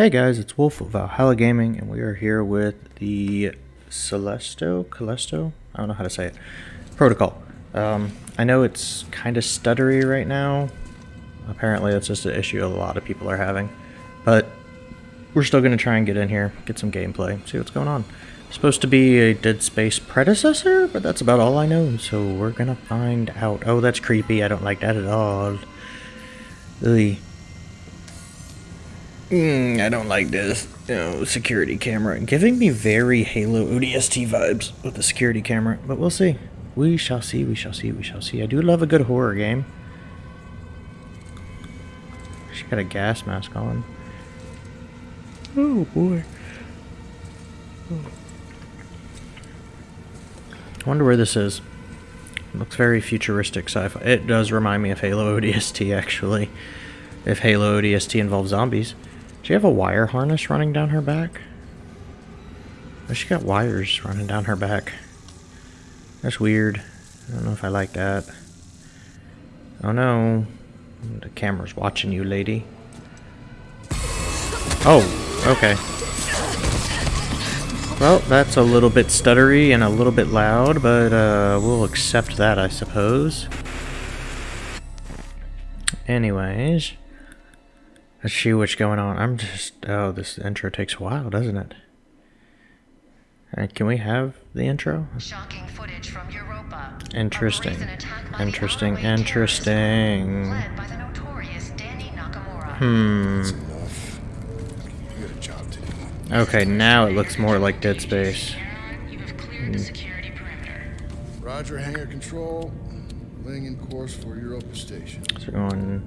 Hey guys, it's Wolf of Valhalla Gaming, and we are here with the Celesto, Calesto? I don't know how to say it. Protocol. Um, I know it's kind of stuttery right now. Apparently that's just an issue a lot of people are having. But we're still going to try and get in here, get some gameplay, see what's going on. Supposed to be a Dead Space predecessor, but that's about all I know, so we're going to find out. Oh, that's creepy. I don't like that at all. Ugh. Mm, I don't like this, you know, security camera. Giving me very Halo ODST vibes with the security camera, but we'll see. We shall see, we shall see, we shall see. I do love a good horror game. She got a gas mask on. Oh boy. I wonder where this is. It looks very futuristic sci-fi. It does remind me of Halo ODST, actually. If Halo ODST involves zombies. She have a wire harness running down her back? Oh, she got wires running down her back. That's weird. I don't know if I like that. Oh no. The camera's watching you, lady. Oh, okay. Well, that's a little bit stuttery and a little bit loud, but uh, we'll accept that, I suppose. Anyways. Let's see what's going on. I'm just... Oh, this intro takes a while, doesn't it? Uh, can we have the intro? Shocking footage from Europa. Interesting. A brazen attack by Interesting, interesting. terrorists, led by the notorious Dani Nakamura. Hmm. That's enough. You got a job to do. Okay, now it looks more like Dead Space. You have cleared the security perimeter. Roger, hangar control. Laying in course for Europa Station. So we're going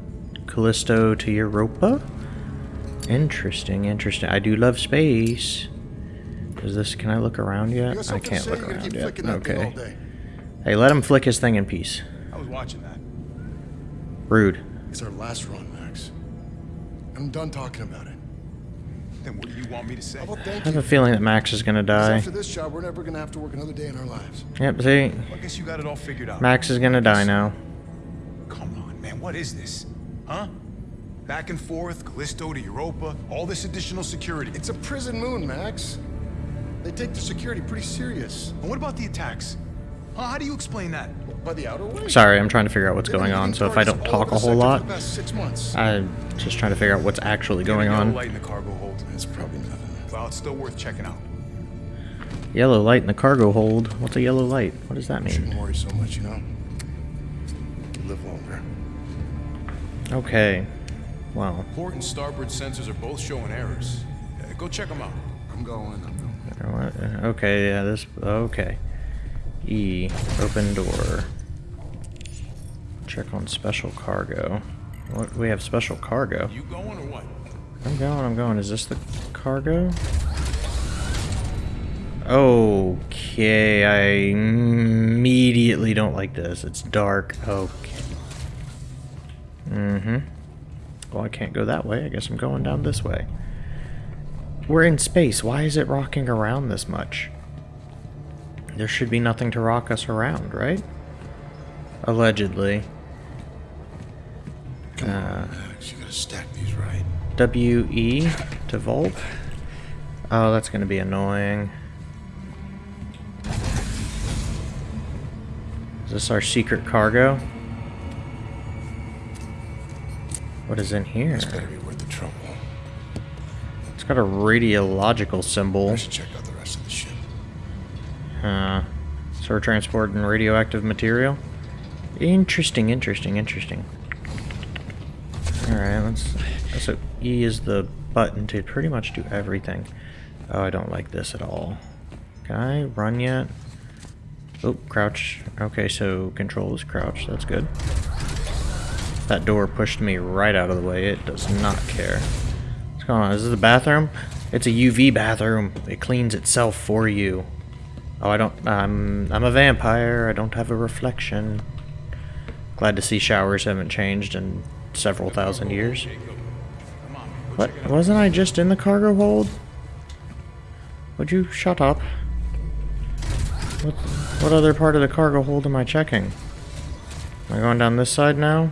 Callisto to Europa? Interesting, interesting. I do love space. Is this... Can I look around yet? I can't look around keep yet. flicking that thing all Okay. Hey, let him flick his thing in peace. I was watching that. Rude. It's our last run, Max. I'm done talking about it. Then what do you want me to say? I have a feeling that Max is gonna die. after this job, we're never gonna have to work another day in our lives. Yep, see? Well, I guess you got it all figured out. Max is gonna die now. Come on, man. What is this? Huh? Back and forth, Callisto to Europa, all this additional security. It's a prison moon, Max. They take their security pretty serious. And what about the attacks? Huh? How do you explain that? By the outer way. Sorry, I'm trying to figure out what's going on, so if I don't talk a whole lot, For the past six months. I'm just trying to figure out what's actually going Yellow on. light in the cargo hold. It's probably nothing. Well, it's still worth checking out. Yellow light in the cargo hold. What's a yellow light? What does that mean? Shouldn't worry so much, you know. You live longer. Okay. Wow. Port and starboard sensors are both showing errors. Uh, go check them out. I'm going. I'm going. Okay, yeah, this. Okay. E. Open door. Check on special cargo. What? We have special cargo. You going or what? I'm going, I'm going. Is this the cargo? Okay, I immediately don't like this. It's dark. Okay. Mm-hmm. Well, I can't go that way. I guess I'm going down this way. We're in space. Why is it rocking around this much? There should be nothing to rock us around, right? Allegedly. Come Uh, on, Max. You gotta stack these right. W-E to vault. Oh, that's going to be annoying. Is this our secret cargo? What is in here? It's better be worth the trouble. It's got a radiological symbol. I should check out the rest of the ship. Uh, so we're transporting radioactive material? Interesting, interesting, interesting. Alright, let's... So E is the button to pretty much do everything. Oh, I don't like this at all. Can I run yet? Oh, crouch. Okay, so control is crouch. That's good. That door pushed me right out of the way. It does not care. What's going on? Is this the bathroom? It's a UV bathroom. It cleans itself for you. Oh, I don't. I'm. I'm a vampire. I don't have a reflection. Glad to see showers haven't changed in several thousand years. What? Wasn't I just in the cargo hold? Would you shut up? What? What other part of the cargo hold am I checking? Am I going down this side now?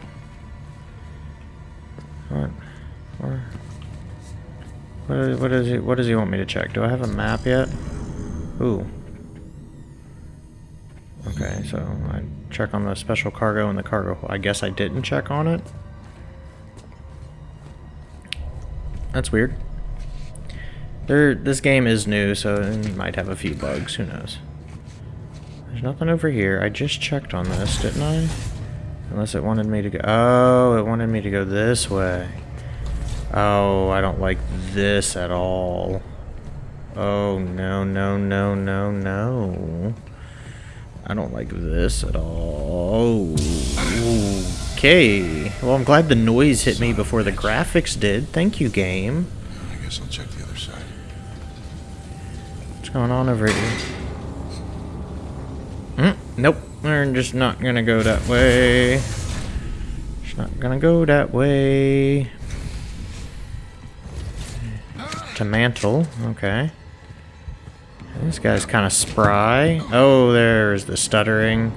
What? What is he? What does he want me to check? Do I have a map yet? Ooh. Okay, so I check on the special cargo and the cargo. I guess I didn't check on it. That's weird. There, this game is new, so it might have a few bugs. Who knows? There's nothing over here. I just checked on this, didn't I? Unless it wanted me to go. Oh, it wanted me to go this way. Oh, I don't like this at all. Oh, no, no, no, no, no. I don't like this at all. Okay. Well, I'm glad the noise hit me before the graphics did. Thank you, game. I guess I'll check the other side. What's going on over here? Mm, nope. We're just not gonna go that way. Just not gonna go that way. To mantle. Okay. This guy's kind of spry. Oh, there's the stuttering.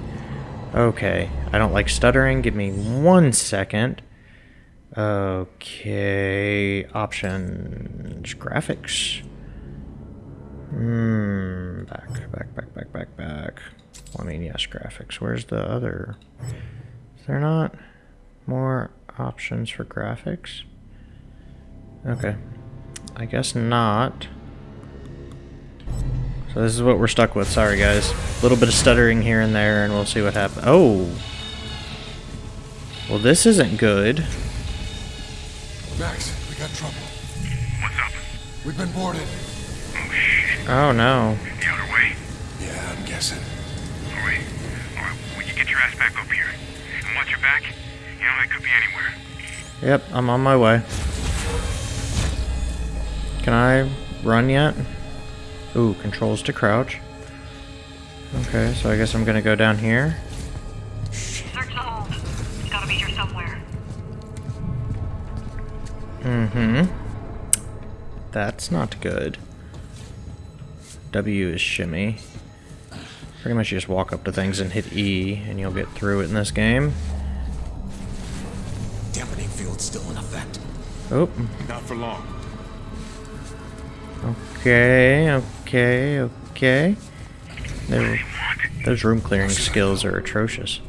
Okay. I don't like stuttering. Give me one second. Okay. Options. Graphics. Hmm. Back, back, back, back, back, back. Well, I mean, yes, graphics. Where's the other? Is there not more options for graphics? Okay. I guess not. So this is what we're stuck with. Sorry, guys. A little bit of stuttering here and there, and we'll see what happens. Oh! Well, this isn't good. Max, we got trouble. What's up? We've been boarded. Oh shit. Oh, no. The other way? Yeah, I'm guessing. Alright. Alright, will you get your ass back up here? And watch your back? You know, they could be anywhere. Yep, I'm on my way. Can I run yet? Ooh, controls to crouch. Okay, so I guess I'm gonna go down here. Search the hold. It's gotta be here somewhere. Mm-hmm. That's not good. W is shimmy. Pretty much you just walk up to things and hit E, and you'll get through it in this game. Dampening field still in effect. Oh, Not for long. Okay, okay, okay. Those room clearing skills are atrocious.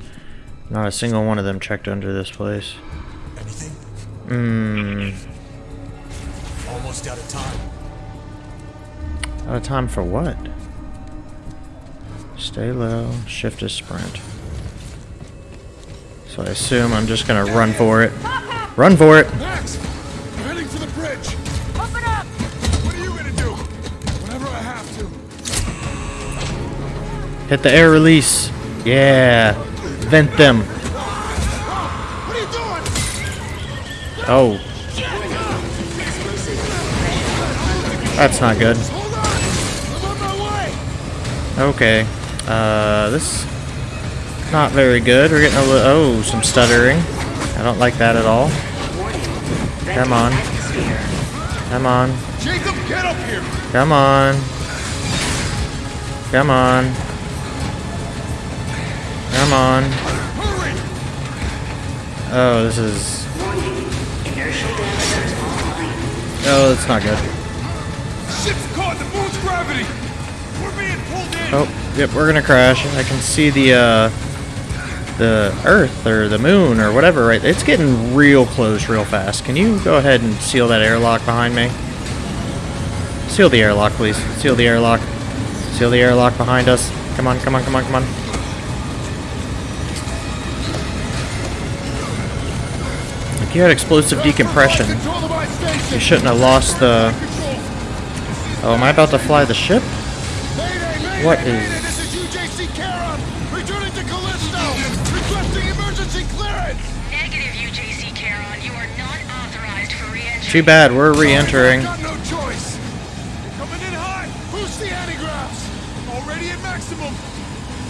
Not a single one of them checked under this place. Anything? Mmm. Almost out of time. Out of time for what? Stay low, shift is sprint. So I assume I'm just gonna run for it. Run for it! Hit the air release. Yeah. Vent them. What are you doing? Oh. That's not good. Hold on! I'm on my way! Okay. Uh, this not very good. We're getting a little oh some stuttering. I don't like that at all. Come on. Come on. Jacob, get up here! Come on. Come on. Come on. Oh, this is. Oh, that's not good. Ship's caught the moon's gravity! We're being pulled in! Oh, yep, we're gonna crash. I can see the uh, the Earth or the Moon or whatever. Right, it's getting real close, real fast. Can you go ahead and seal that airlock behind me? Seal the airlock, please. Seal the airlock. Seal the airlock behind us. Come on, come on, come on, come on. You had explosive decompression, Control the my station! you shouldn't have lost the. Oh, am I about to fly the ship? What is- This is UJC Returning to Callisto! Requesting emergency clearance! Negative, UJC Charon. You are not authorized for re-entry. Too bad, we're re-entering. Got no choice! You're coming in hot! Boost the anti-gravs! Already at maximum!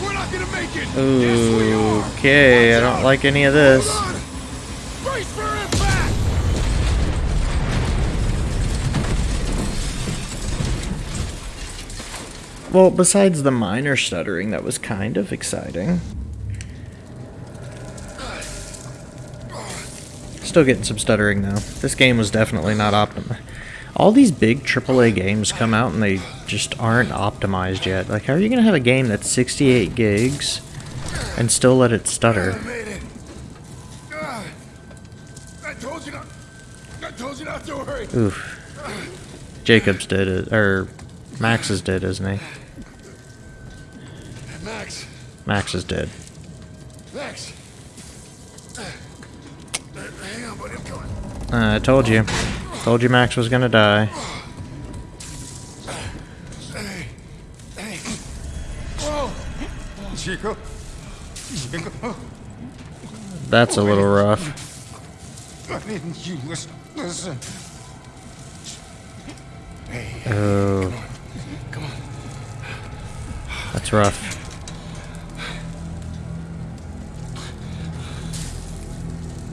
We're not gonna make it! yes, we are! Okay, I don't like any of this. Hold on! Brace for impact! Well, besides the minor stuttering, that was kind of exciting. Still getting some stuttering though. This game was definitely not optim All these big AAA games come out and they just aren't optimized yet. Like, how are you gonna have a game that's 68 gigs and still let it stutter? I made it. I told you not. I told you not to worry. Oof. Jacob's did it, or Max did, isn't he? Max, is dead. Max. Hang on, buddy. I'm coming. Uh, I told you. Told you Max was gonna die. Hey, hey. Whoa. Chico? Chico? That's a little rough. I didn't you listen. Listen. Oh. That's rough.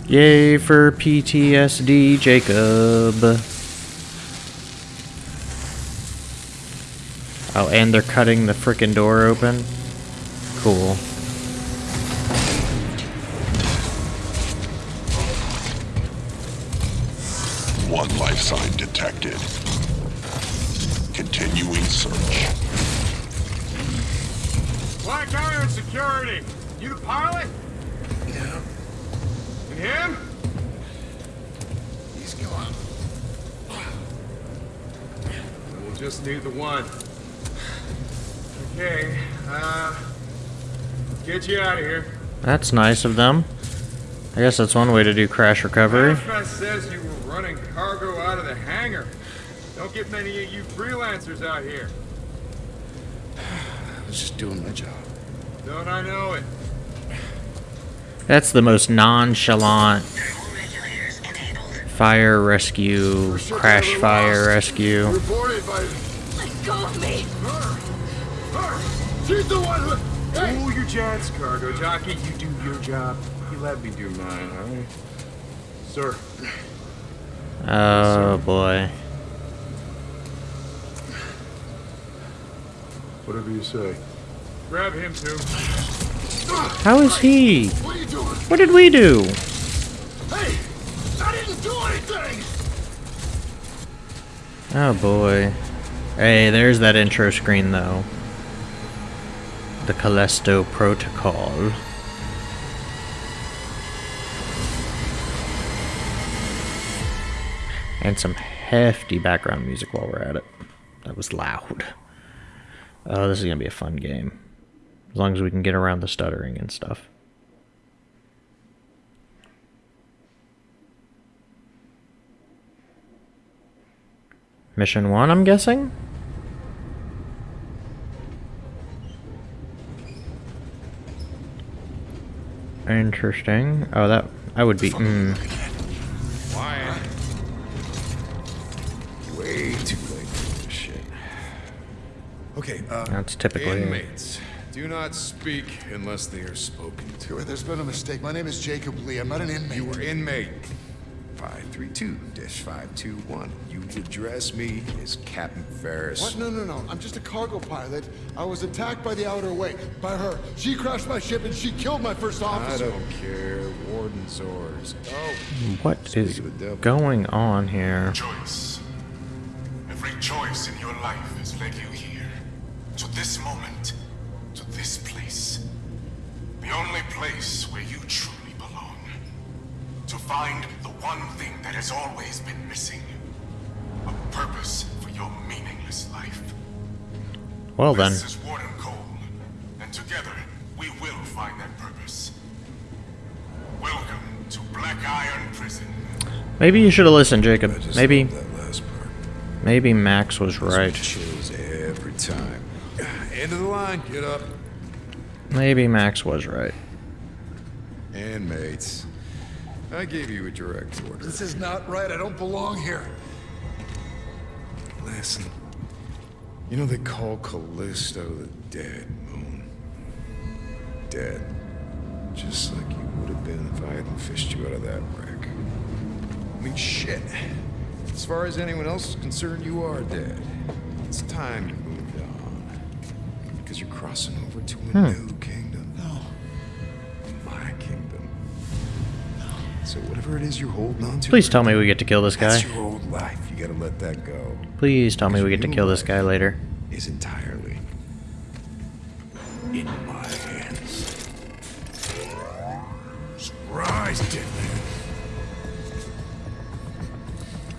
Yay for PTSD, Jacob. Oh, and they're cutting the frickin' door open? Cool. One life sign detected. Continuing search. Black Iron Security. You the pilot? Yeah. And him? He's gone. We'll just need the one. Okay, uh... Get you out of here. That's nice of them. I guess that's one way to do crash recovery. Manifest says you were running cargo out of the hangar. Don't get many of you freelancers out here. I was just doing my job. Don't I know it? That's the most nonchalant fire rescue, crash fire rescue. Reported by Let go of me! her. She's the one who. Hey. Cool your jets, cargo jockey. You do your job. You let me do mine, alright? Sir. Oh boy. Whatever you say. Grab him too. How is he? What did we do? Hey! I didn't do anything! Oh boy. Hey, there's that intro screen though. The Callisto Protocol. And some hefty background music while we're at it. That was loud. Oh, this is gonna be a fun game. As long as we can get around the stuttering and stuff. Mission one, I'm guessing? Interesting. Oh, that I would be. Mm, Way too late for this shit. Okay, uh. that's typically. Inmates. Do not speak unless they are spoken to. There's been a mistake. My name is Jacob Lee. I'm not an inmate. You were inmate 532-521. You address me as Captain Ferris. What? No, no, no. I'm just a cargo pilot. I was attacked by the Outer Way. By her. She crashed my ship and she killed my first officer. I don't care. Warden's orders. Oh, What is to the going on here? Choice. Every choice in your life has led you here. To this moment. To this place. The only place where you truly belong. To find the one thing that has always been missing. A purpose for your meaningless life. Well then, This is Warden Cole. And together, we will find that purpose. Welcome to Black Iron Prison. maybe you should have listened, Jacob. Maybe, love that last part. maybe Max was right. Chills every time. End of the line. Get up. Maybe Max was right. Inmates. I gave you a direct order. This is not right. I don't belong here. Listen. You know they call Callisto the dead moon. Dead. Just like you would have been if I hadn't fished you out of that wreck. I mean, shit. As far as anyone else is concerned, you are dead. It's time you moved on. Because you're crossing over to a hmm. new kingdom. No. My kingdom. So whatever it is you're holding on to. Please tell me we get to kill this guy. That's your old life, you gotta let that go. Please tell me we get to kill this guy later. Is entirely in my hands. Surprise, dead man.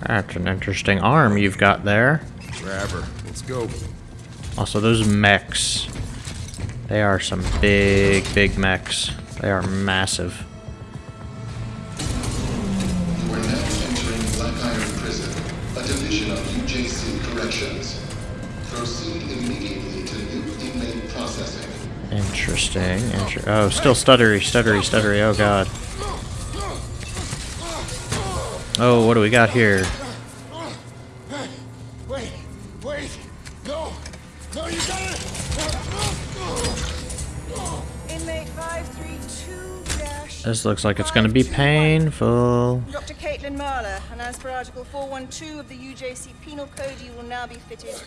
That's an interesting arm you've got there. Grab her. Let's go. Also, those mechs. They are some big, big mechs. They are massive. Are now entering Black Iron Prison, a division of UJC Corrections. Proceed immediately to new inmate processing. Interesting. Inter oh, still stuttery, stuttery, stuttery. Oh, God. Oh, what do we got here? Hey, wait, wait, no, no, you got it. Inmate 532. This looks like it's going to be painful. Dr. Caitlin Mahler, and as per Article 412 of the UJC Penal Code, you will now be fitted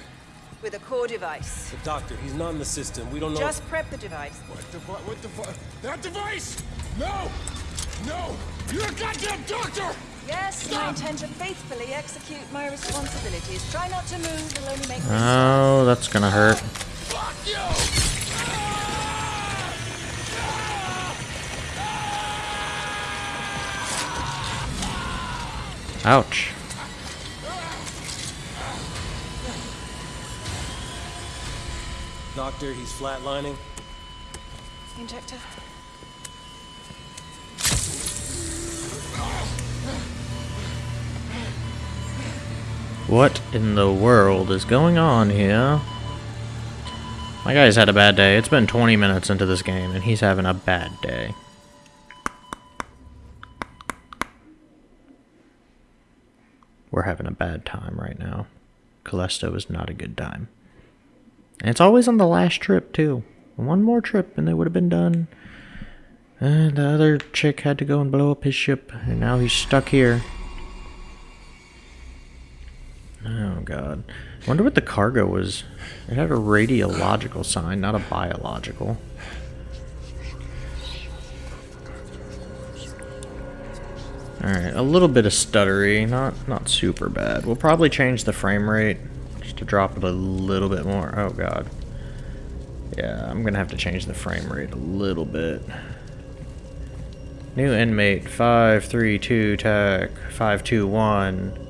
with a core device. The doctor, he's not in the system. We don't know. Just prep the device. What the fuck? What the fuck? That device? No, no, you're a goddamn doctor. Yes, I intend to faithfully execute my responsibilities. Try not to move, it'll only make Oh, that's going to hurt. Fuck you. Ouch. Doctor, he's flatlining. Injector. What in the world is going on here? My guy's had a bad day. It's been 20 minutes into this game, and he's having a bad day. We're having a bad time right now. Callisto is not a good time. And it's always on the last trip, too. One more trip, and they would have been done. And the other chick had to go and blow up his ship, and now he's stuck here. Oh god. Wonder what the cargo was. It had a radiological sign, not a biological. Alright, a little bit of stuttery, not not super bad. We'll probably change the frame rate just to drop it a little bit more. Oh god. Yeah, I'm gonna have to change the frame rate a little bit. New inmate 532 tech 521.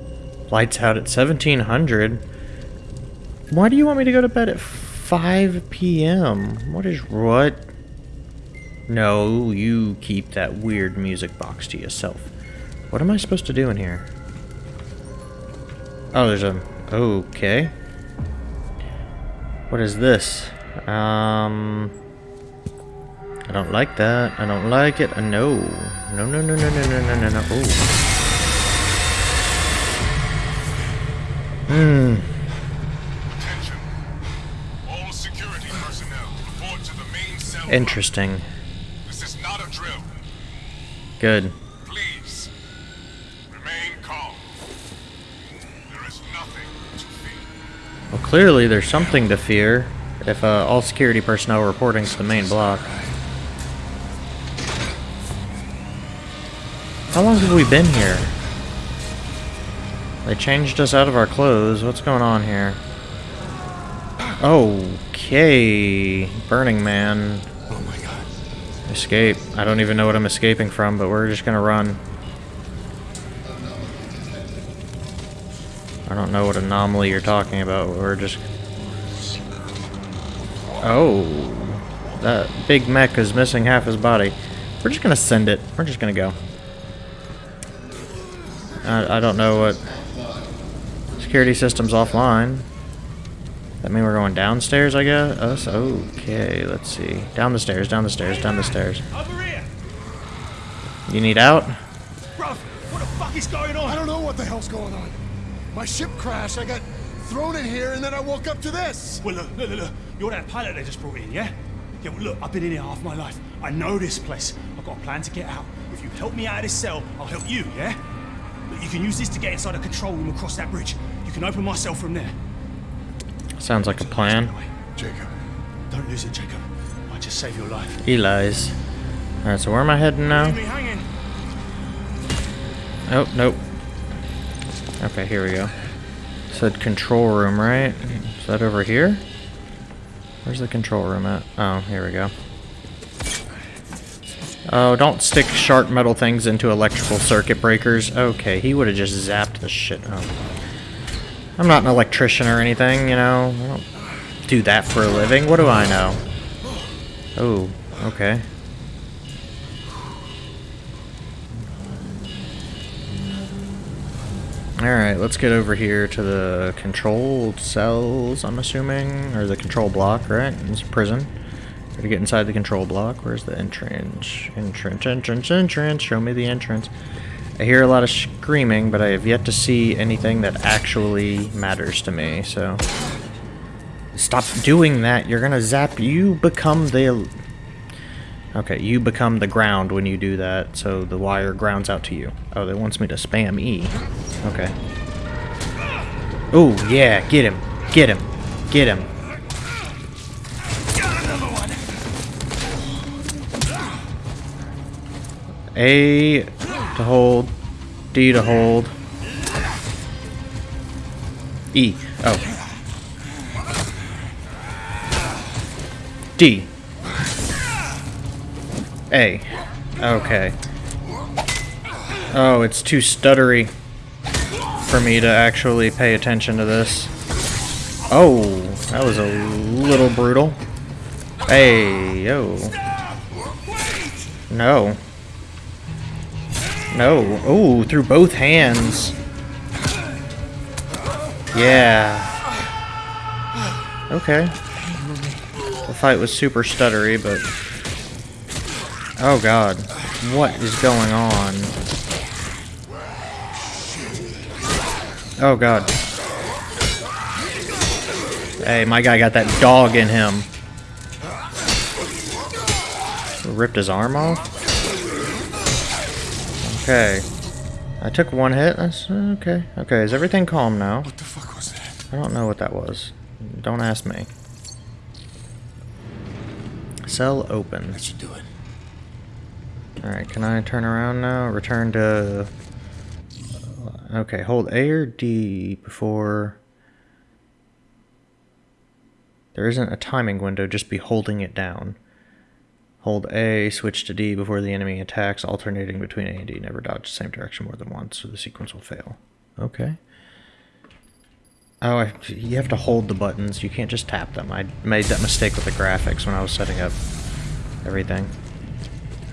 Lights out at 1700. Why do you want me to go to bed at 5 p.m.? What is what? No, you keep that weird music box to yourself. What am I supposed to do in here? Oh, there's a... Okay. What is this? Um... I don't like that. I don't like it. Uh, no. No, no, no, no, no, no, no, no, no. Oh. Hmm. Attention. All security personnel report to the main cell. Interesting. This is not a drill. Good. Please. Remain calm. There is nothing to fear. Well, clearly there's something to fear if uh, all security personnel are reporting to the main block. How long have we been here? They changed us out of our clothes. What's going on here? Okay. Burning Man. Oh my god. Escape. I don't even know what I'm escaping from, but we're just gonna run. I don't know what anomaly you're talking about. We're just... Oh. That big mech is missing half his body. We're just gonna send it. We're just gonna go. I, I don't know what... Security system's offline. That mean we're going downstairs, I guess? Us? Okay, let's see. Down the stairs, down the stairs, down the stairs. Over here! You need out? Bruv, what the fuck is going on? I don't know what the hell's going on. My ship crashed, I got thrown in here, and then I woke up to this. Well, look, look, look, look. You're that pilot they just brought in, yeah? Yeah, well, look, I've been in here half my life. I know this place. I've got a plan to get out. If you help me out of this cell, I'll help you, yeah? Look, you can use this to get inside a control room across that bridge. Can open myself from there. Sounds like a plan. Jacob. Don't lose it, Jacob. I just save your life. He lies. Alright, so where am I heading now? Leave me hanging. Oh, nope. Okay, here we go. Said control room, right? Is that over here? Where's the control room at? Oh, here we go. Oh, don't stick sharp metal things into electrical circuit breakers. Okay, he would have just zapped the shit. Oh. I'm not an electrician or anything, you know. I don't do that for a living. What do I know? Oh, okay. Alright, let's get over here to the controlled cells, I'm assuming. Or the control block, right? It's a prison. Gotta get inside the control block. Where's the entrance? Entrance, entrance, entrance. Show me the entrance. I hear a lot of screaming, but I have yet to see anything that actually matters to me, so... Stop doing that. You're gonna zap. You become the... Okay, you become the ground when you do that, so the wire grounds out to you. Oh, they wants me to spam E. Okay. Oh, yeah, get him. Get him. Get him. A to hold, D to hold, E. Oh. D. A. Okay. Oh, it's too stuttery for me to actually pay attention to this. Oh, that was a little brutal. Hey, yo. No. No. Oh, through both hands. Yeah. Okay. The fight was super stuttery, but... Oh god. What is going on? Oh god. Hey, my guy got that dog in him. Ripped his arm off? Okay. I took one hit. That's okay. Okay, is everything calm now? What the fuck was that? I don't know what that was. Don't ask me. Cell open. What you doing? Alright, can I turn around now? Return to... Uh, okay, hold A or D before... There isn't a timing window, just be holding it down. Hold A, switch to D before the enemy attacks, alternating between A and D. Never dodge the same direction more than once, so the sequence will fail. Okay. Oh, I, you have to hold the buttons. You can't just tap them. I made that mistake with the graphics when I was setting up everything.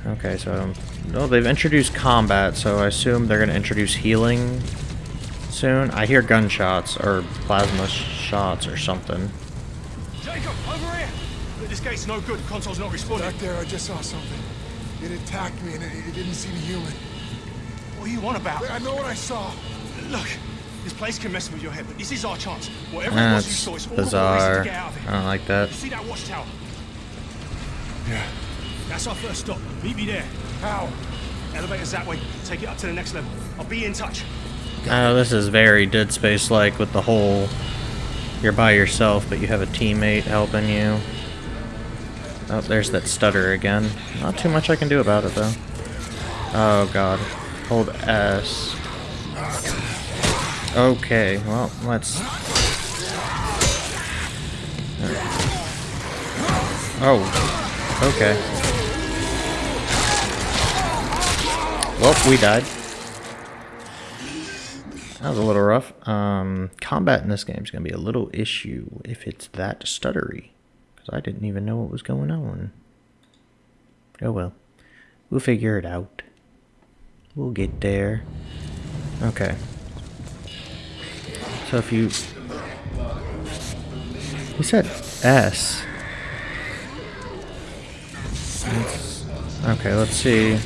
Okay, so... No, they've introduced combat, so I assume they're going to introduce healing soon. I hear gunshots, or plasma shots, or something. Jacob, over! This gate's no good. Console's not responding. Back there, I just saw something. It attacked me and it, it didn't seem human. What are you on about? I know what I saw. Look, this place can mess with your head, but this is our chance. Whatever it was you That's saw, it's all the bizarre. to get out of it. I don't like that. You see that watchtower? Yeah. That's our first stop. Meet me there. How? Elevator's that way. Take it up to the next level. I'll be in touch. Oh, this is very Dead Space-like with the whole... You're by yourself, but you have a teammate helping you. Oh, there's that stutter again. Not too much I can do about it, though. Oh, God. Hold S. Okay, well, let's... Oh, okay. Well, we died. That was a little rough. Um, combat in this game is going to be a little issue if it's that stuttery. Because I didn't even know what was going on. Oh well. We'll figure it out. We'll get there. Okay. So if you... You said S. Okay, let's see.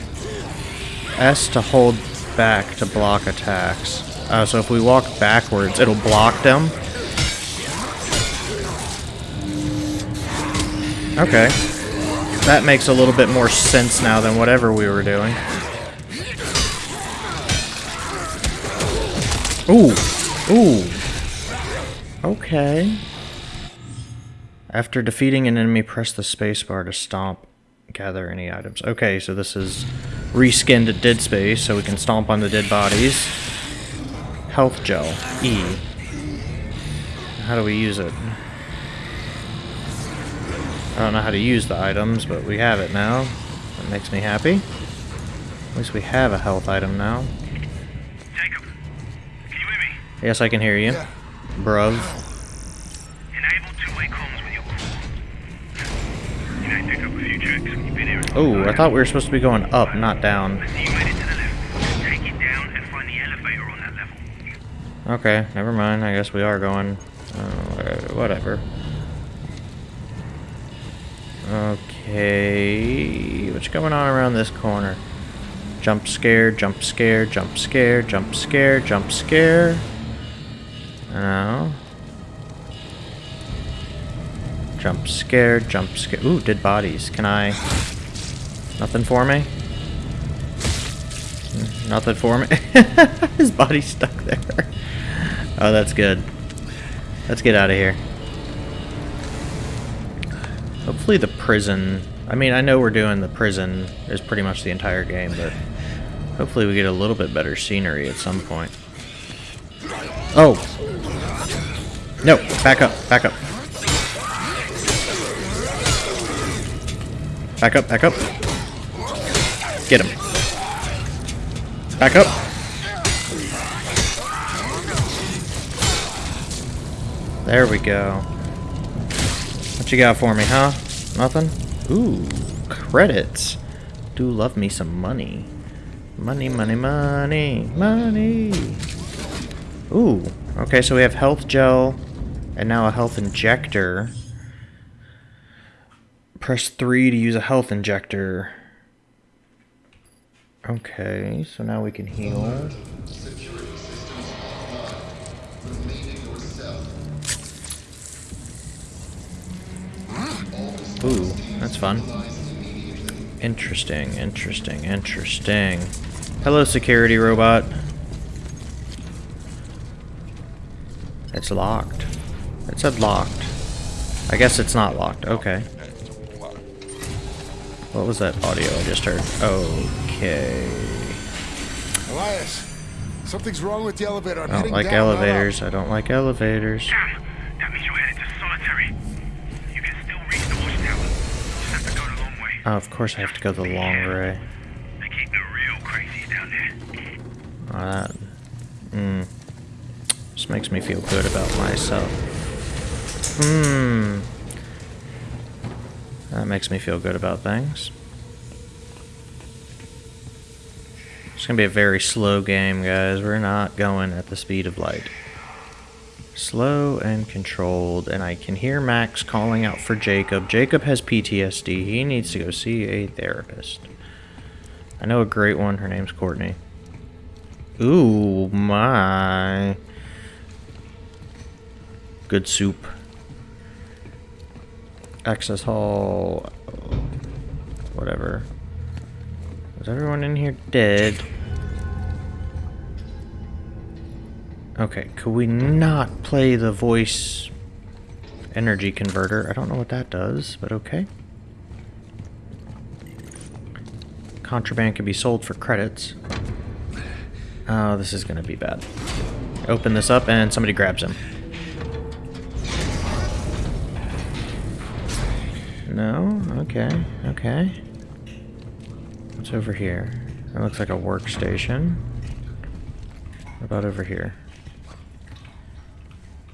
S to hold back to block attacks. Oh, so if we walk backwards, it'll block them? Okay. That makes a little bit more sense now than whatever we were doing. Ooh. Ooh. Okay. After defeating an enemy, press the spacebar to stomp. Gather any items. Okay, so this is reskinned at Dead Space, so we can stomp on the dead bodies. health gel. E. How do we use it? I don't know how to use the items, but we have it now. That makes me happy. At least we have a health item now. Jacob, can you hear me? Yes, I can hear you. Bruv. Enable two-way comms with your. You know, pick up a few checks. You've been here. Oh, I thought we were supposed to be going up, not down. See you made it to the left. Take it down and find the elevator on that level. Okay, never mind. I guess we are going. Uh, whatever. Okay, what's going on around this corner? Jump scare, jump scare, jump scare, jump scare, jump scare. No. Jump scare, jump scare. Ooh, dead bodies. Can I? Nothing for me? Nothing for me? His body's stuck there. Oh, that's good. Let's get out of here. Prison... I mean, I know we're doing the prison is pretty much the entire game, but hopefully we get a little bit better scenery at some point. Oh! No! Back up! Back up! Back up! Back up! Get him! Back up! There we go. What you got for me, huh? Nothing? Ooh, credits. Do love me some money. Money, money, money, money. Ooh, okay, so we have health gel and now a health injector. Press 3 to use a health injector. Okay, so now we can heal. Ooh, that's fun. Interesting, interesting, interesting. Hello, security robot. It's locked. It said locked. I guess it's not locked. Okay. What was that audio I just heard? Okay. Elias, something's wrong with the elevator. I'm I don't like down, not up. elevators. I don't like elevators. Damn, that means you're headed to solitary. You can still reach the watchtower. Just have to go the long way. Oh, of course I have to go the long way. They keep the real crazies down there. Oh, that, mm, just makes me feel good about myself. Hmm. That makes me feel good about things. It's gonna be a very slow game, guys. We're not going at the speed of light. Slow and controlled, and I can hear Max calling out for Jacob. Jacob has PTSD. He needs to go see a therapist. I know a great one. Her name's Courtney. Ooh, my. Good soup. Access hall. Whatever. Is everyone in here dead? Okay, could we not play the voice energy converter? I don't know what that does, but okay. Contraband can be sold for credits. Oh, this is gonna be bad. Open this up and somebody grabs him. No? Okay, okay. What's over here? That looks like a workstation. About over here?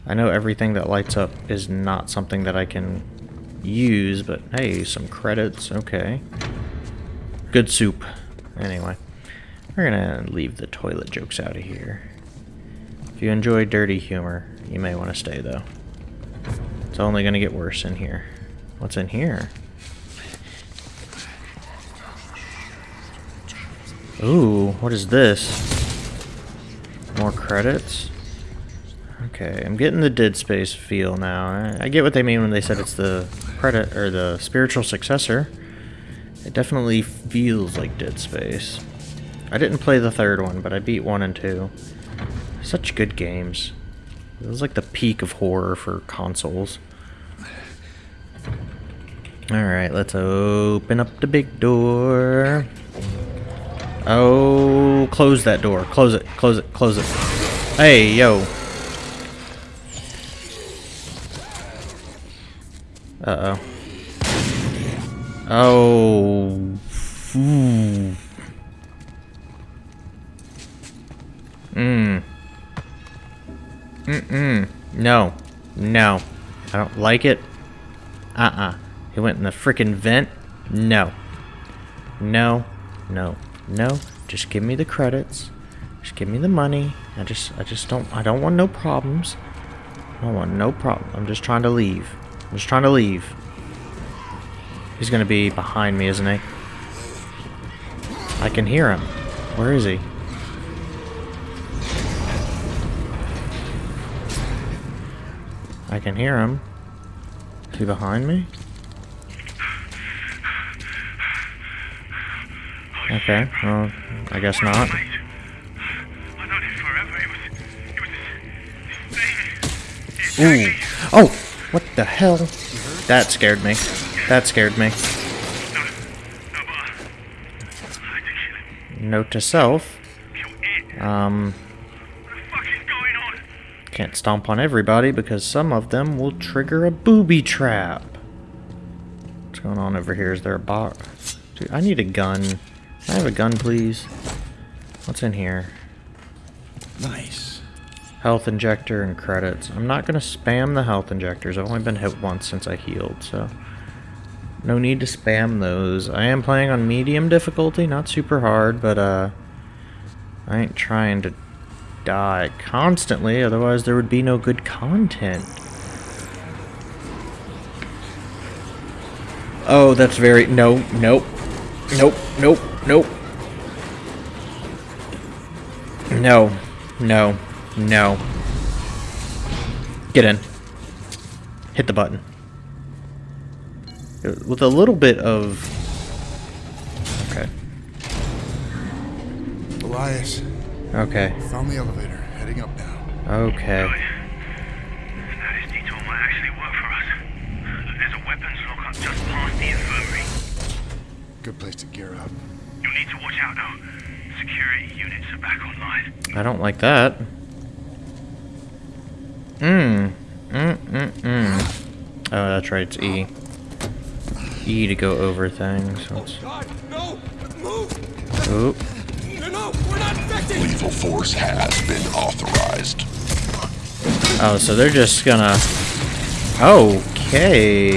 I know everything that lights up is not something that I can use, but hey, some credits, okay. Good soup. Anyway, we're gonna leave the toilet jokes out of here. If you enjoy dirty humor, you may want to stay though. It's only gonna get worse in here. What's in here? Ooh, what is this? More credits? Okay, I'm getting the Dead Space feel now. I, I get what they mean when they said it's the credit or the spiritual successor. It definitely feels like Dead Space. I didn't play the third one, but I beat one and two. Such good games. It was like the peak of horror for consoles. Alright, let's open up the big door. Oh, close that door. Close it, close it, close it. Hey, yo. Uh-oh. Oh. Mmm. Mm-mm. No. No. I don't like it. Uh-uh. He went in the freaking vent? No. No. No. No. Just give me the credits. Just give me the money. I just I just don't I don't want no problems. I don't want no problem. I'm just trying to leave. I'm just trying to leave. He's gonna be behind me, isn't he? I can hear him. Where is he? I can hear him. Is he behind me? Okay, well, I guess not. Ooh. Oh! What the hell? That scared me. That scared me. Note to self. Um... Can't stomp on everybody because some of them will trigger a booby trap. What's going on over here? Is there a box? Dude, I need a gun. Can I have a gun, please? What's in here? Nice. Health injector and credits. I'm not going to spam the health injectors. I've only been hit once since I healed, so... No need to spam those. I am playing on medium difficulty, not super hard, but uh... I ain't trying to die constantly, otherwise there would be no good content. Oh, that's very... No, nope. Nope, nope, nope. No, no, no. Get in. Hit the button. With a little bit of... Okay. Elias. Okay. Found the elevator. Heading up now. Okay. Oh, this detour might actually work for us. There's a weapons lockup just past the infirmary. Good place to gear up. You'll need to watch out though. Security units are back online. I don't like that. Mmm. Mm, mm, mm. Oh, that's right, it's E. E to go over things. So it's... God, no! Move! Oop. No, no, we're not infected! Lethal force has been authorized. Oh, so they're just gonna... Okay.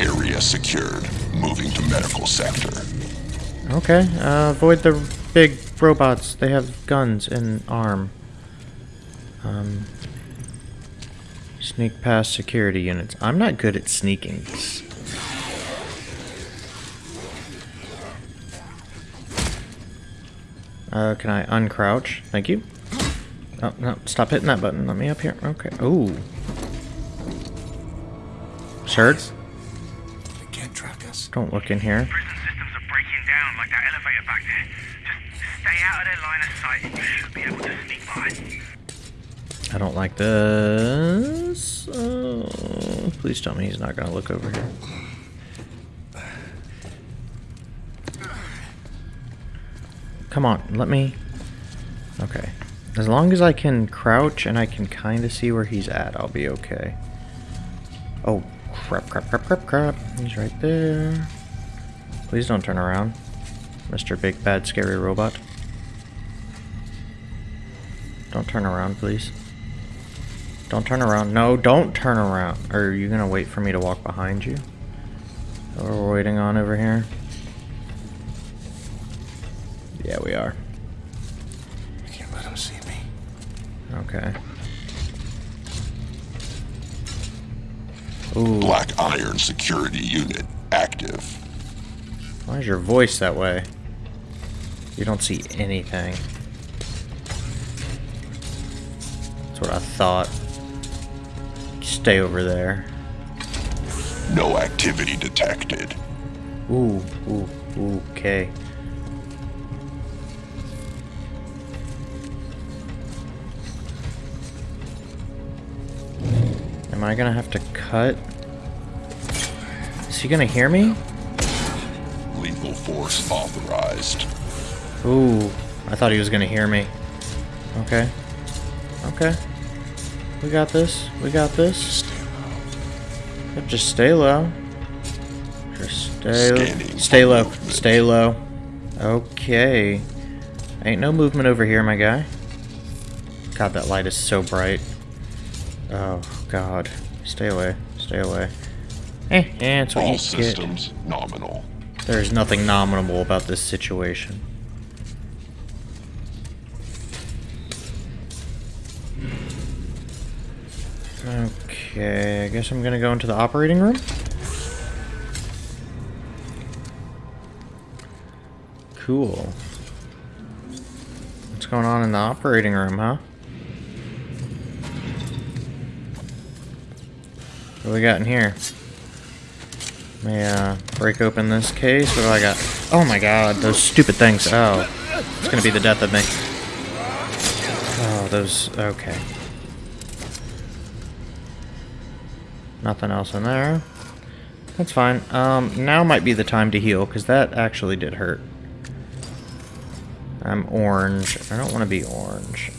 Area secured. Moving to medical sector. Okay, uh, avoid the big robots. They have guns and arm. Um, sneak past security units. I'm not good at sneaking. Uh, can I uncrouch? Thank you. Oh, no, stop hitting that button. Let me up here. Okay. Ooh. Shirt? They can't track us. Don't look in here. Prison systems are breaking down like that elevator back there. Just stay out of their line of sight and you should be able to sneak by. I don't like this. Oh, please tell me he's not going to look over here. Come on, let me... Okay. As long as I can crouch and I can kind of see where he's at, I'll be okay. Oh, crap, crap, crap, crap, crap. He's right there. Please don't turn around. Mr. Big Bad Scary Robot. Don't turn around, please. Don't turn around. No, don't turn around. Are you gonna wait for me to walk behind you? What we're waiting on over here? Yeah, we are. I can't let them see me. Okay. Ooh. Black Iron security unit active. Why is your voice that way? You don't see anything. That's what I thought. Stay over there. No activity detected. Ooh, ooh, ooh, okay. Am I gonna have to cut? Is he gonna hear me? Lethal force authorized. Ooh, I thought he was gonna hear me. Okay. Okay. We got this. We got this. Just stay low. Just stay low. Scanning. Stay low. Stay low. Okay. Ain't no movement over here, my guy. God, that light is so bright. Oh, God. Stay away. Stay away. Eh, eh, it's what All you get. systems nominal. There's nothing nominal about this situation. Okay, I guess I'm gonna go into the operating room. Cool. What's going on in the operating room, huh? What do we got in here? Me uh, break open this case. What do I got? Oh my god, those stupid things. Oh, it's gonna be the death of me. Oh, those. Okay. Nothing else in there. That's fine. Um, now might be the time to heal, because that actually did hurt. I'm orange. I don't want to be orange.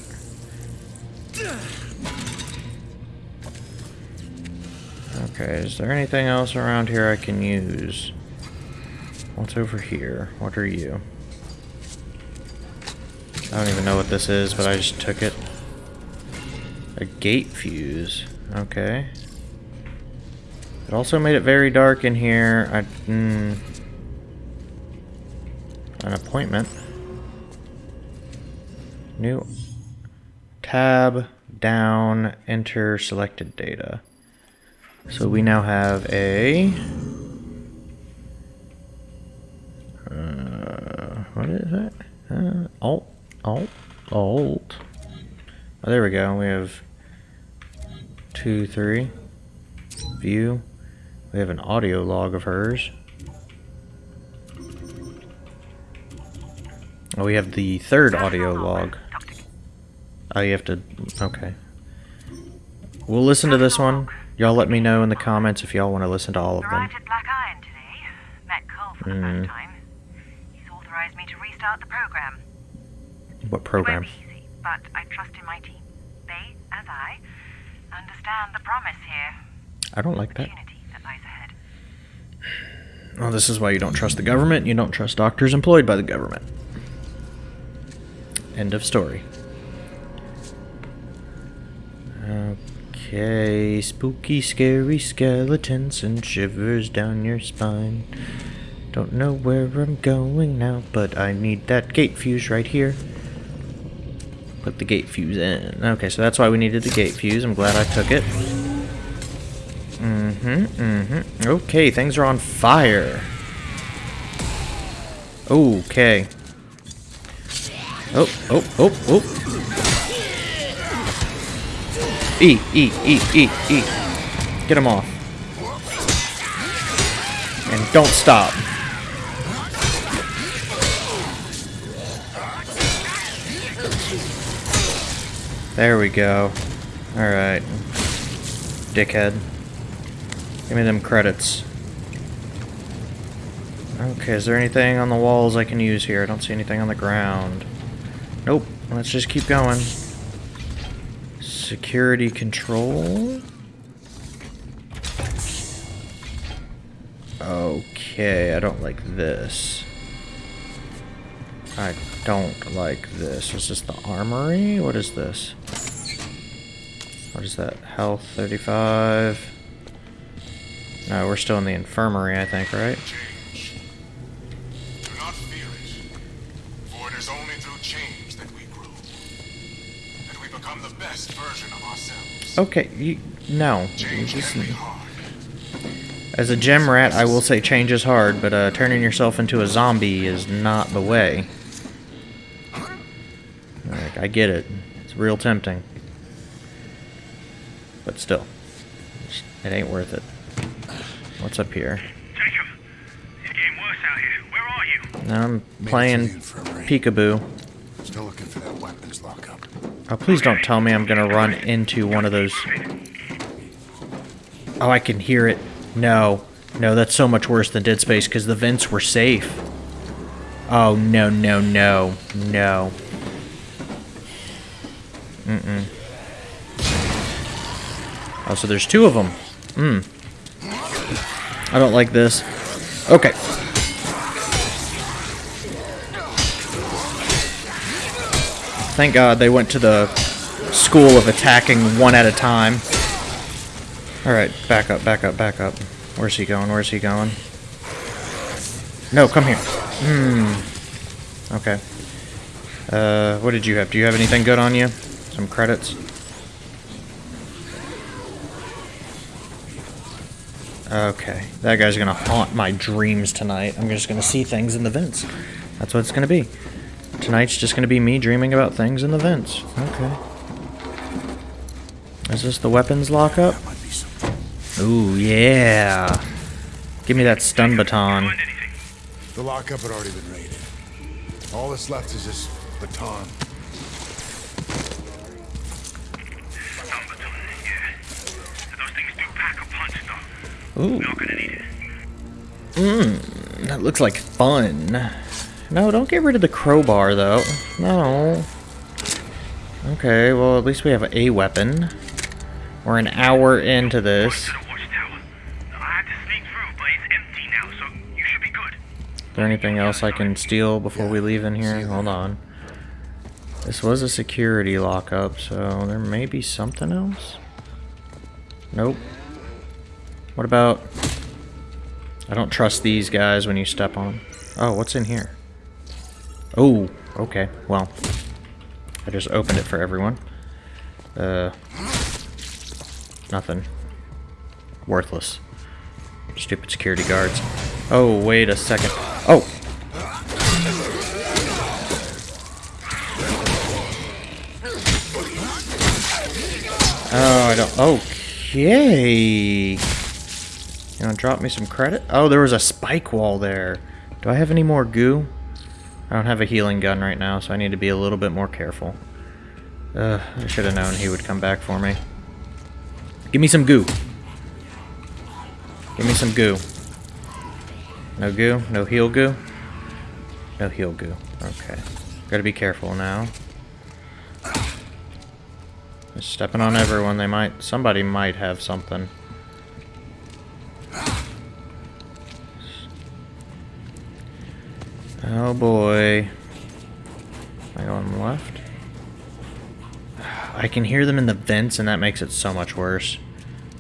Okay, is there anything else around here I can use? What's over here? What are you? I don't even know what this is, but I just took it. A gate fuse. Okay. It also made it very dark in here. I, mm, an appointment. New tab down enter selected data. So we now have a uh, what is that? Uh, alt, alt, alt. Oh, there we go. We have two, three. View. We have an audio log of hers. Oh, we have the third audio log. Oh, you have to... Okay. We'll listen to this one. Y'all let me know in the comments if y'all want to listen to all of them. Arrived Black Iron today. Met Cole for the Mm. first time. He's authorized me to restart the program. What program? Easy, but I trust in my team. They, as I, understand the promise here. I don't like that. Opportunity that lies ahead. Well, this is why you don't trust the government. You don't trust doctors employed by the government. End of story. Okay, spooky, scary skeletons and shivers down your spine. Don't know where I'm going now, but I need that gate fuse right here. Put the gate fuse in. Okay, so that's why we needed the gate fuse. I'm glad I took it. Mm-hmm, mm-hmm. Okay, things are on fire. Okay. Oh, oh, oh, oh. E, E, E, E, E. Get him off. And don't stop. There we go. Alright. Dickhead. Give me them credits. Okay, is there anything on the walls I can use here? I don't see anything on the ground. Nope. Let's just keep going. Security control. Okay, I don't like this. I don't like this. Is this the armory? What is this? What is that? Health 35. No, we're still in the infirmary, I think, right? Do not fear it, for it is only through change that we grow. That we become the best version of ourselves. Okay, you, no. Change just- can be hard. as a gem rat, I will say change is hard, but uh, turning yourself into a zombie is not the way. Like, I get it. It's real tempting. But still. It ain't worth it. What's up here? Jacob, it's getting worse out here. Where are you? Now I'm Made it to playing the infirmary. peekaboo. Still looking for that weapons lockup. Oh, please don't tell me I'm gonna run into one of those. Oh, I can hear it. No. No, that's so much worse than Dead Space because the vents were safe. Oh, no, no, no. No. Mm-mm. Oh, so there's two of them. Hmm. I don't like this. Okay. Thank God they went to the school of attacking one at a time. Alright, back up, back up, back up. Where's he going? Where's he going? No, come here. Hmm. Okay. Uh, what did you have? Do you have anything good on you? Some credits? Okay. That guy's gonna haunt my dreams tonight. I'm just gonna see things in the vents. That's what it's gonna be. Tonight's just gonna be me dreaming about things in the vents. Okay. Is this the weapons lockup? Ooh, yeah. Give me that stun baton. The lockup had already been raided. All that's left is this baton. Ooh. Mmm, that looks like fun. No, don't get rid of the crowbar, though. No. Okay, well, at least we have a weapon. We're an hour into this. Is there anything else I can steal before we leave in here? Hold on. This was a security lockup, so there may be something else. Nope. What about... I don't trust these guys when you step on them. Oh, what's in here? Oh, okay. Well, I just opened it for everyone. Uh, nothing. Worthless. Stupid security guards. Oh, wait a second. Oh! Oh, I don't... Okay! You wanna drop me some credit? Oh, there was a spike wall there. Do I have any more goo? I don't have a healing gun right now, so I need to be a little bit more careful. Uh, I should have known he would come back for me. Give me some goo. Give me some goo. No goo? No heal goo? No heal goo. Okay. Gotta be careful now. Just stepping on everyone, they might... Somebody might have something. Oh boy. Am I going left? I can hear them in the vents and that makes it so much worse.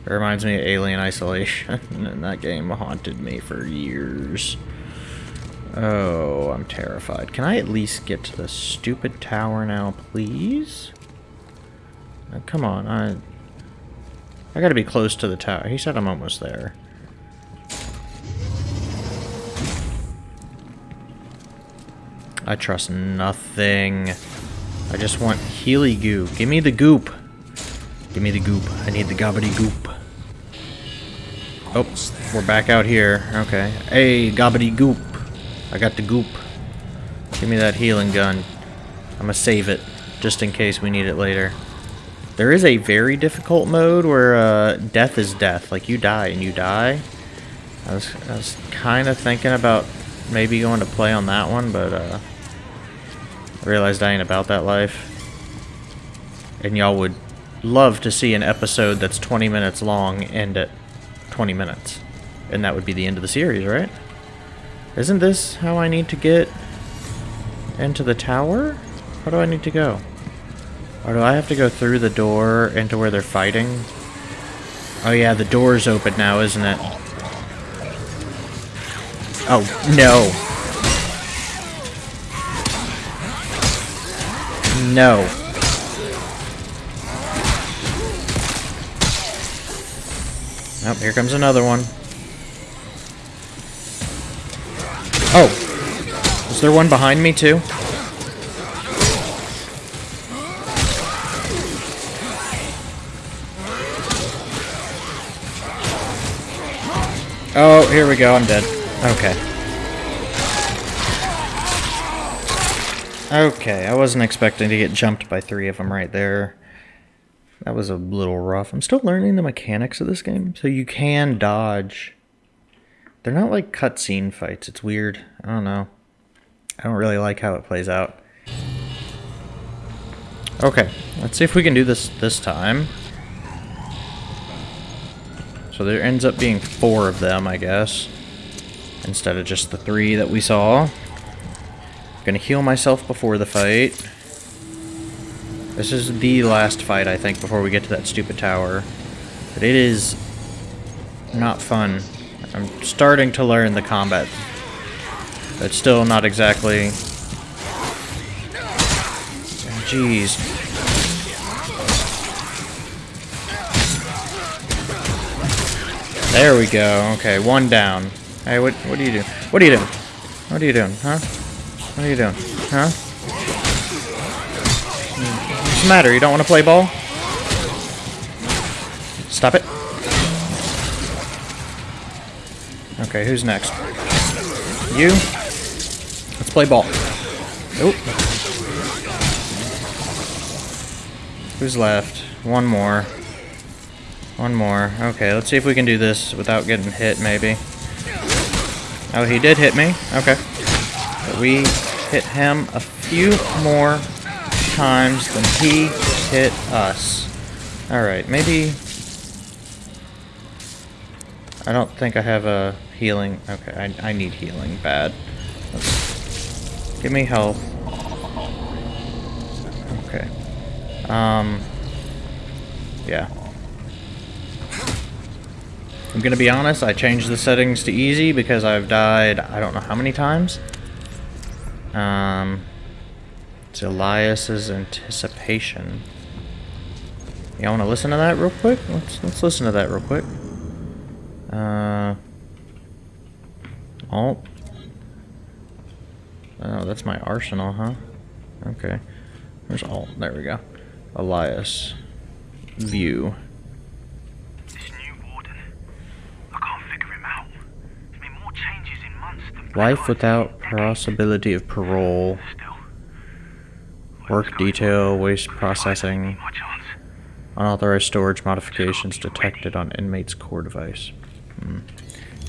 It reminds me of Alien Isolation, and that game haunted me for years. Oh, I'm terrified. Can I at least get to the stupid tower now, please? Now, come on, I... I gotta be close to the tower. He said I'm almost there. I trust nothing. I just want Healy goo. Give me the goop. Give me the goop. I need the gobbity goop. Oh, we're back out here. Okay. Hey, gobbity goop. I got the goop. Give me that healing gun. I'm gonna save it, just in case we need it later. There is a very difficult mode where uh, death is death. Like, you die and you die. I was, I was kind of thinking about maybe going to play on that one, but uh, realized I ain't about that life. And y'all would love to see an episode that's 20 minutes long end at 20 minutes. And that would be the end of the series, right? Isn't this how I need to get into the tower? How do I need to go? Or do I have to go through the door into where they're fighting? Oh yeah, the door's open now, isn't it? Oh, no. No. Oh, here comes another one. Oh. Is there one behind me, too? Oh, here we go. I'm dead. Okay. Okay, I wasn't expecting to get jumped by three of them right there. That was a little rough. I'm still learning the mechanics of this game. So you can dodge. They're not like cutscene fights. It's weird. I don't know. I don't really like how it plays out. Okay, let's see if we can do this this time. So there ends up being four of them, I guess. Instead of just the three that we saw. Gonna heal myself before the fight. This is the last fight, I think, before we get to that stupid tower. But it is not fun. I'm starting to learn the combat. But still not exactly... Jeez. There we go. Okay, one down. Hey, what what are you doing? What are you doing? What are you doing, huh? What are you doing? Huh? What's the matter? You don't want to play ball? Stop it. Okay, who's next? You? Let's play ball. Oop. Who's left? One more. One more. Okay, let's see if we can do this without getting hit, maybe. Oh, he did hit me. Okay. But we hit him a few more times than he hit us. Alright, maybe... I don't think I have a healing... Okay, I, I need healing bad. Let's... Give me health. Okay. Um... Yeah. I'm gonna be honest, I changed the settings to easy because I've died I don't know how many times. Um, it's Elias's anticipation. Y'all want to listen to that real quick? Let's let's listen to that real quick. Uh, alt. Oh, that's my arsenal, huh? Okay. There's alt? There we go. Elias. View. Life without possibility of parole. Work detail, waste processing. Unauthorized storage modifications detected on inmate's core device. Hmm.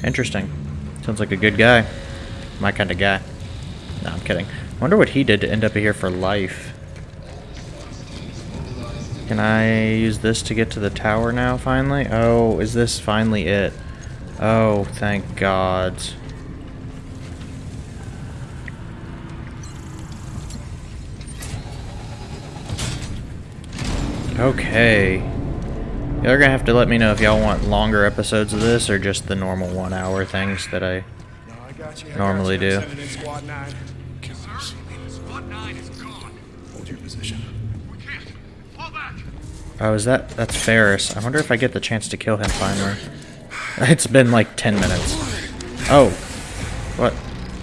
Interesting. Sounds like a good guy. My kind of guy. No, I'm kidding. wonder what he did to end up here for life. Can I use this to get to the tower now, finally? Oh, is this finally it? Oh, thank God. Okay. Y'all are gonna have to let me know if y'all want longer episodes of this or just the normal one hour things that I, normally do. Hold your position. Oh, is that... That's Ferris. I wonder if I get the chance to kill him finally. It's been like 10 minutes. Oh. What?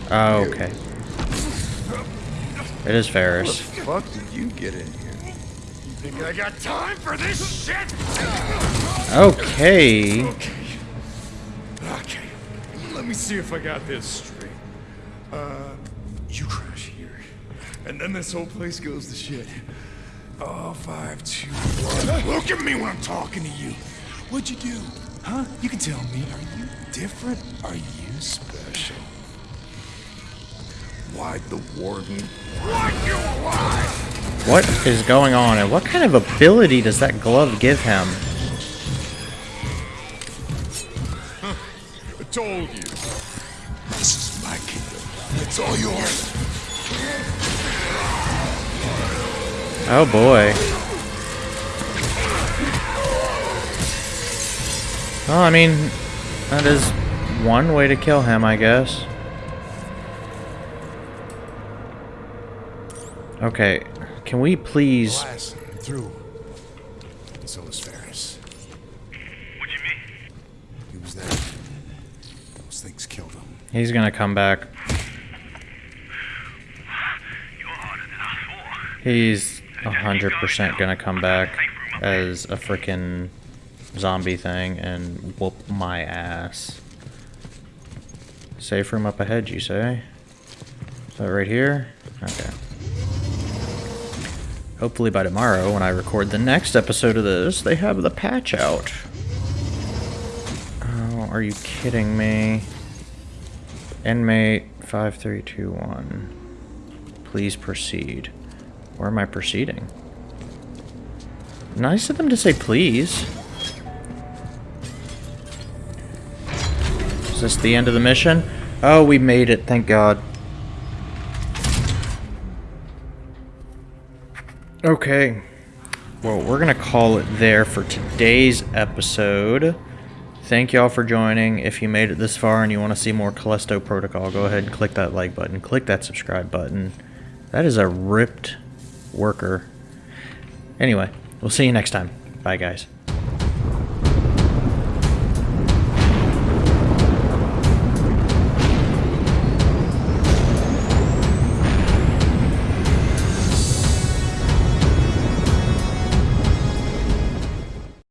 Oh, okay. It is Ferris. How the fuck did you get in here? Think I got time for this shit? Okay. Okay. Okay. Let me see if I got this straight. Uh, you crash here, and then this whole place goes to shit. Oh, five, two, one. Look at me when I'm talking to you. What'd you do? Huh? You can tell me. Are you different? Are you special? Why'd the warden want you alive? What is going on, and what kind of ability does that glove give him? I told you. This is my kingdom. It's all yours. Oh boy. Well, I mean, that is one way to kill him, I guess. Okay, can we please... Elias, I'm through. And so is Ferris. What do you mean? He was there. Those things killed him. He's gonna come back. You're harder than I thought. He's a hundred percent gonna come back as a freaking zombie thing and whoop my ass. Safe room up ahead, you say? Is that right here? Okay. Hopefully by tomorrow, when I record the next episode of this, they have the patch out. Oh, are you kidding me? Inmate 5321. Please proceed. Where am I proceeding? Nice of them to say please. Is this the end of the mission? Oh, we made it, thank God. Okay. Well, we're going to call it there for today's episode. Thank y'all for joining. If you made it this far and you want to see more Callisto Protocol, go ahead and click that like button. Click that subscribe button. That is a ripped worker. Anyway, we'll see you next time. Bye, guys.